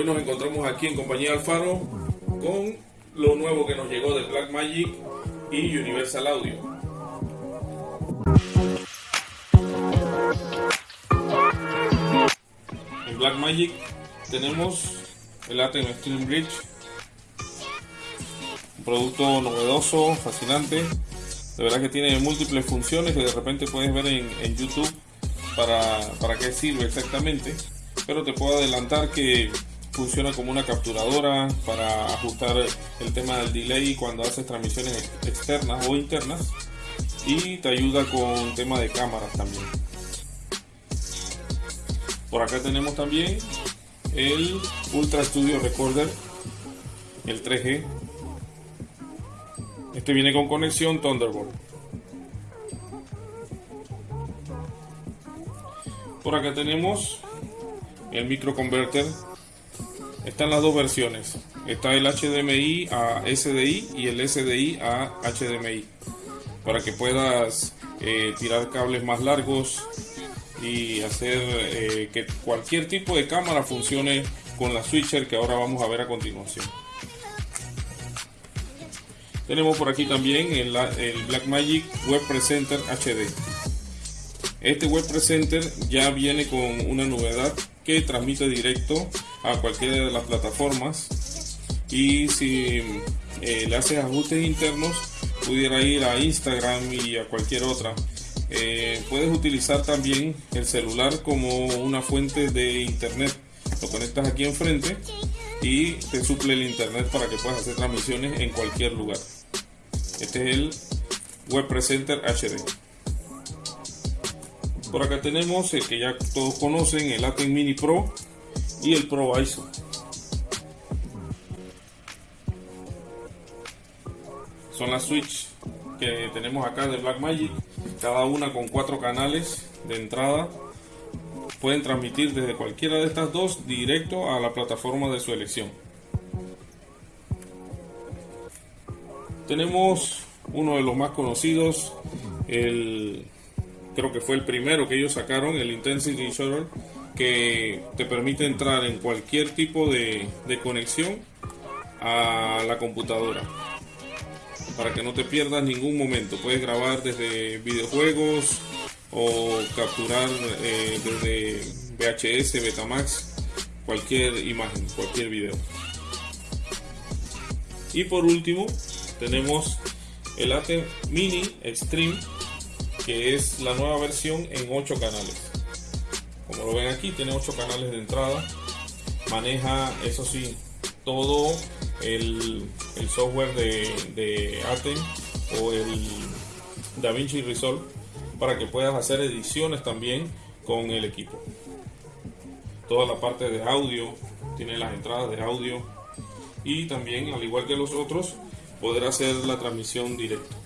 Hoy nos encontramos aquí en compañía Alfaro con lo nuevo que nos llegó de Blackmagic y Universal Audio. En Blackmagic tenemos el Atem Stream Bridge, un producto novedoso, fascinante. De verdad que tiene múltiples funciones que de repente puedes ver en, en YouTube para, para qué sirve exactamente. Pero te puedo adelantar que funciona como una capturadora para ajustar el tema del delay cuando haces transmisiones externas o internas. Y te ayuda con tema de cámaras también. Por acá tenemos también el Ultra Studio Recorder el 3G este viene con conexión Thunderbolt. Por acá tenemos el micro converter están las dos versiones. Está el HDMI a SDI y el SDI a HDMI. Para que puedas eh, tirar cables más largos y hacer eh, que cualquier tipo de cámara funcione con la switcher que ahora vamos a ver a continuación. Tenemos por aquí también el, el Blackmagic Web Presenter HD. Este Web Presenter ya viene con una novedad que transmite directo a cualquiera de las plataformas. Y si eh, le haces ajustes internos pudiera ir a Instagram y a cualquier otra. Eh, puedes utilizar también el celular como una fuente de internet. Lo conectas aquí enfrente y te suple el internet para que puedas hacer transmisiones en cualquier lugar. Este es el Web Presenter HD por acá tenemos el que ya todos conocen el Atem Mini Pro y el Pro ISO. Son las Switch que tenemos acá de Blackmagic, cada una con cuatro canales de entrada. Pueden transmitir desde cualquiera de estas dos directo a la plataforma de su elección. Tenemos uno de los más conocidos, el creo que fue el primero que ellos sacaron, el Intensity Shutter que te permite entrar en cualquier tipo de, conexión a la computadora para que no te pierdas ningún momento. Puedes grabar desde videojuegos o capturar eh, desde VHS, Betamax, cualquier imagen, cualquier video. Y por último tenemos el ATEM Mini Extreme que es la nueva versión en 8 canales. Como lo ven aquí, tiene 8 canales de entrada. Maneja, eso sí, todo el, software de, de Atem o el DaVinci Resolve para que puedas hacer ediciones también con el equipo. Toda la parte de audio, tiene las entradas de audio y también, al igual que los otros, poder hacer la transmisión directa.